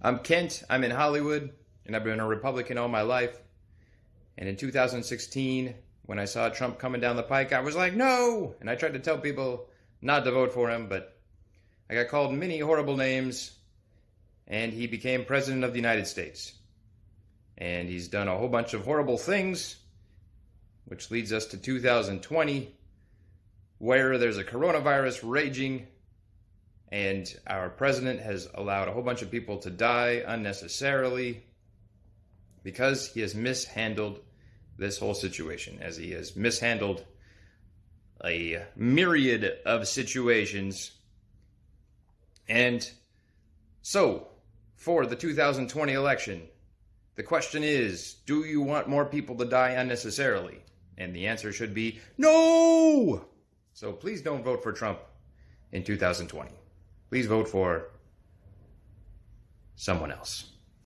I'm Kent. I'm in Hollywood, and I've been a Republican all my life. And in 2016, when I saw Trump coming down the pike, I was like, no! And I tried to tell people not to vote for him, but I got called many horrible names, and he became president of the United States. And he's done a whole bunch of horrible things, which leads us to 2020, where there's a coronavirus raging and our president has allowed a whole bunch of people to die unnecessarily because he has mishandled this whole situation, as he has mishandled a myriad of situations. And so, for the 2020 election, the question is do you want more people to die unnecessarily? And the answer should be no! So please don't vote for Trump in 2020 please vote for someone else.